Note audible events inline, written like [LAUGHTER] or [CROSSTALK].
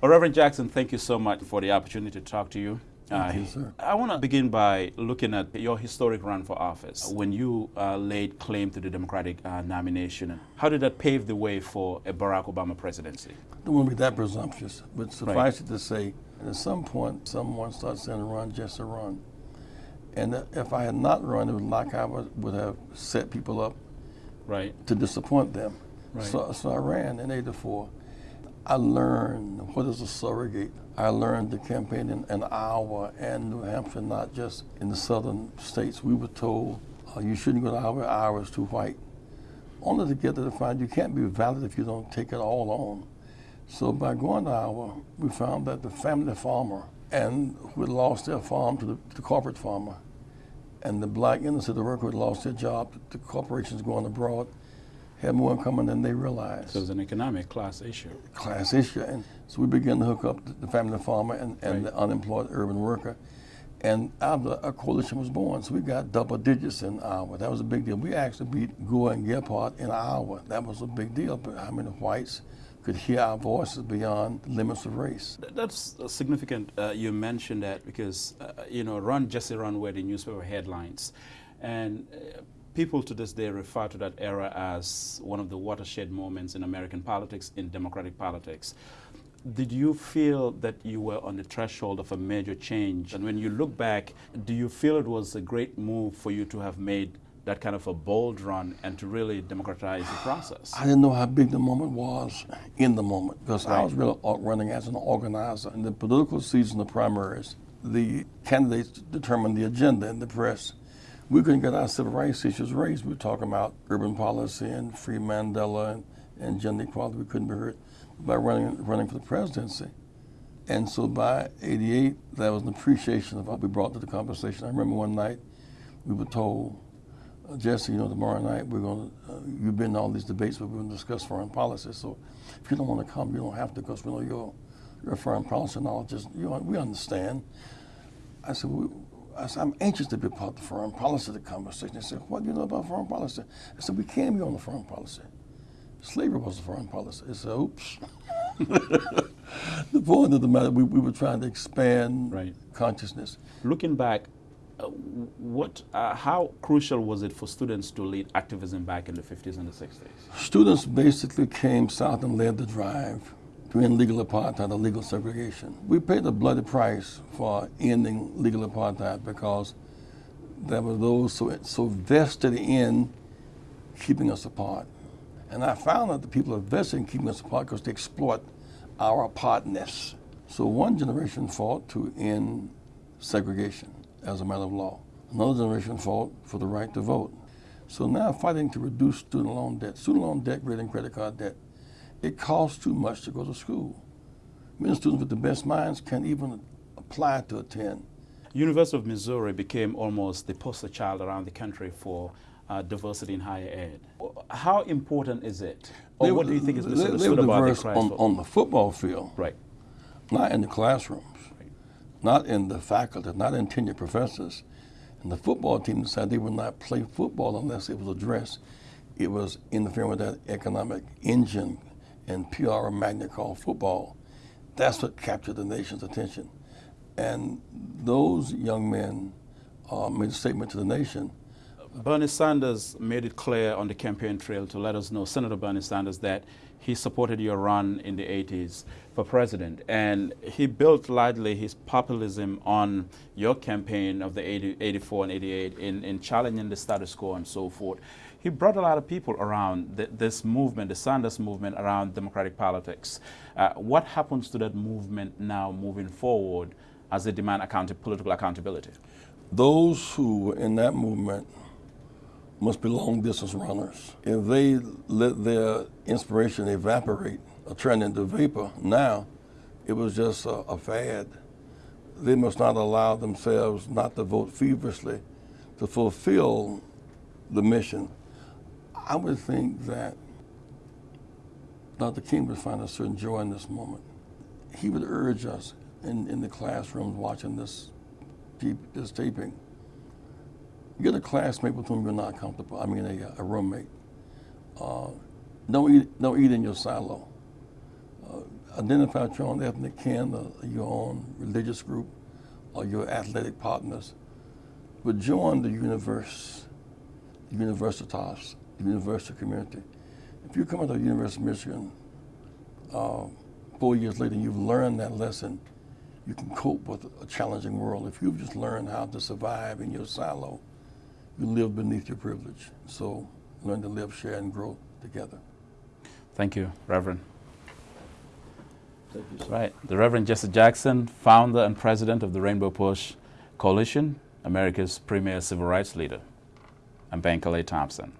Well, Reverend Jackson, thank you so much for the opportunity to talk to you. Thank uh, you, sir. I want to begin by looking at your historic run for office when you uh, laid claim to the Democratic uh, nomination. How did that pave the way for a Barack Obama presidency? I don't want to be that presumptuous, but suffice right. it to say, at some point, someone starts saying, run just to run. And if I had not run, it was like I would have set people up right. to disappoint them. Right. So, so I ran in 84. I learned what is a surrogate. I learned the campaign in, in Iowa and New Hampshire, not just in the southern states. We were told uh, you shouldn't go to Iowa, Iowa is too white. Only to get to the find you can't be valid if you don't take it all on. So by going to Iowa, we found that the family farmer and who had lost their farm to the, to the corporate farmer, and the black inner city worker who had lost their job to corporations going abroad, had more in common than they realized. So it was an economic class issue. Class issue. And so we began to hook up the family farmer and, and right. the unemployed urban worker. And out a coalition was born. So we got double digits in Iowa. That was a big deal. We actually beat Gore and Gephardt in Iowa. That was a big deal. But how many whites could hear our voices beyond the limits of race? That's significant. Uh, you mentioned that because, uh, you know, Run Jesse Run were the newspaper headlines. And uh, people to this day refer to that era as one of the watershed moments in American politics, in democratic politics. Did you feel that you were on the threshold of a major change? And when you look back, do you feel it was a great move for you to have made that kind of a bold run and to really democratize the process? I didn't know how big the moment was in the moment because right. I was really running as an organizer. In the political season of primaries, the candidates determined the agenda in the press we couldn't get our civil rights issues raised. We were talking about urban policy and free Mandela and, and gender equality. We couldn't be heard by running, running for the presidency. And so by 88, that was an appreciation of what we brought to the conversation. I remember one night we were told, uh, Jesse, you know, tomorrow night we're going to, uh, you've been in all these debates, but we're going to discuss foreign policy. So if you don't want to come, you don't have to because we know you're a foreign policy knowledge we understand. I said, well, I said, I'm anxious to be part of the foreign policy of the conversation. They said, what do you know about foreign policy? I said, we can be on the foreign policy. Slavery was the foreign policy. I said, oops. [LAUGHS] the point of the matter, we, we were trying to expand right. consciousness. Looking back, uh, what, uh, how crucial was it for students to lead activism back in the 50s and the 60s? Students basically came south and led the drive to end legal apartheid or legal segregation. We paid a bloody price for ending legal apartheid because there were those so, so vested in keeping us apart. And I found that the people are vested in keeping us apart because they exploit our apartness. So one generation fought to end segregation as a matter of law. Another generation fought for the right to vote. So now fighting to reduce student loan debt, student loan debt greater than credit card debt, it costs too much to go to school. Many students with the best minds can't even apply to attend. University of Missouri became almost the poster child around the country for uh, diversity in higher ed. How important is it? Or they what do you think is misunderstood about the on, on the football field. Right. Not in the classrooms. Right. Not in the faculty, not in tenured professors. And the football team decided they would not play football unless it was addressed. It was interfering with that economic engine and PR magnet called football. That's what captured the nation's attention. And those young men uh, made a statement to the nation. Bernie Sanders made it clear on the campaign trail to let us know, Senator Bernie Sanders, that he supported your run in the 80s for president. And he built largely his populism on your campaign of the 80, 84 and 88 in, in challenging the status quo and so forth he brought a lot of people around this movement, the Sanders movement around democratic politics. Uh, what happens to that movement now moving forward as they demand account political accountability? Those who were in that movement must be long distance runners. If they let their inspiration evaporate or turn into vapor now, it was just a, a fad. They must not allow themselves not to vote feverishly to fulfill the mission I would think that Dr. King would find a certain joy in this moment. He would urge us in, in the classrooms watching this, this taping, get a classmate with whom you're not comfortable, I mean a, a roommate. Uh, don't, eat, don't eat in your silo. Uh, identify your own ethnic kin, or your own religious group, or your athletic partners, but join the universe, the universitas, the university community. If you come out of the University of Michigan uh, four years later and you've learned that lesson, you can cope with a challenging world. If you've just learned how to survive in your silo, you live beneath your privilege. So learn to live, share, and grow together. Thank you, Reverend. Thank you, sir. Right. The Reverend Jesse Jackson, founder and president of the Rainbow Push Coalition, America's premier civil rights leader. I'm Ben Calais Thompson.